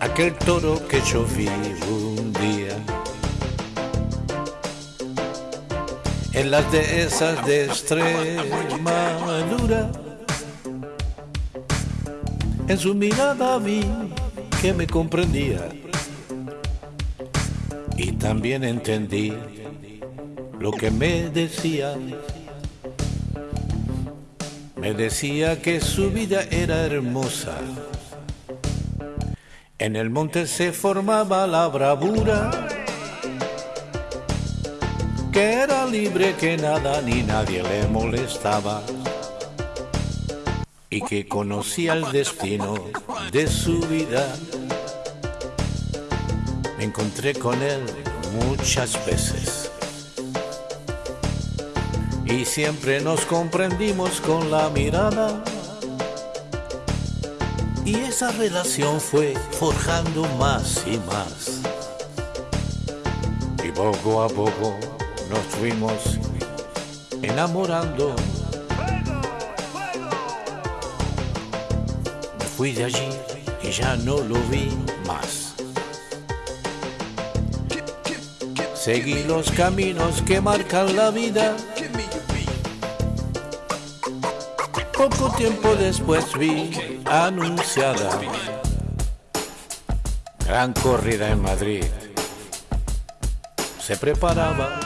aquel toro que yo vi un día. En las dehesas de Extremadura, en su mirada vi que me comprendía y también entendí lo que me decía. Me decía que su vida era hermosa. En el monte se formaba la bravura, que era libre, que nada ni nadie le molestaba y que conocía el destino de su vida. Me encontré con él muchas veces y siempre nos comprendimos con la mirada. Y esa relación fue forjando más y más. Y poco a poco nos fuimos enamorando. Me fui de allí y ya no lo vi más. Seguí los caminos que marcan la vida Poco tiempo después vi anunciada gran corrida en Madrid. Se preparaba.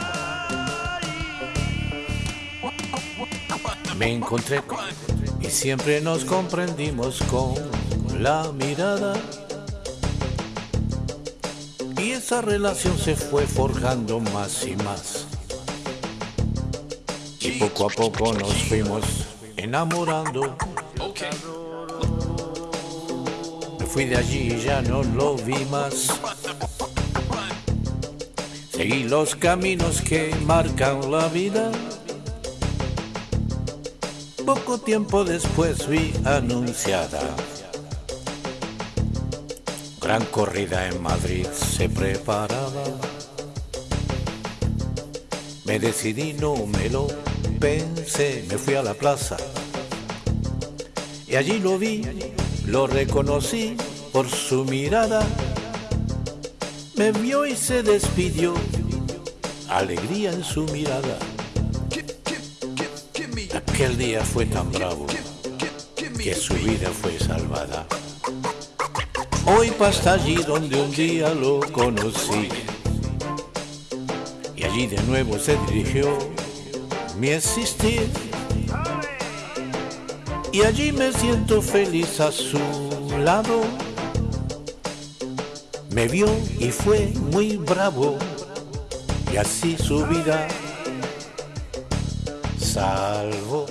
Me encontré y siempre nos comprendimos con la mirada. Y esa relación se fue forjando más y más. Y poco a poco nos fuimos enamorando. Me fui de allí y ya no lo vi más. Seguí los caminos que marcan la vida. Poco tiempo después vi anunciada. Gran corrida en Madrid se preparaba. Me decidí, no me lo pensé, me fui a la plaza y allí lo vi, lo reconocí por su mirada. Me vio y se despidió, alegría en su mirada. Aquel día fue tan bravo que su vida fue salvada. Hoy pasa allí donde un día lo conocí. Allí de nuevo se dirigió mi existir. Y allí me siento feliz a su lado. Me vio y fue muy bravo. Y así su vida salvo.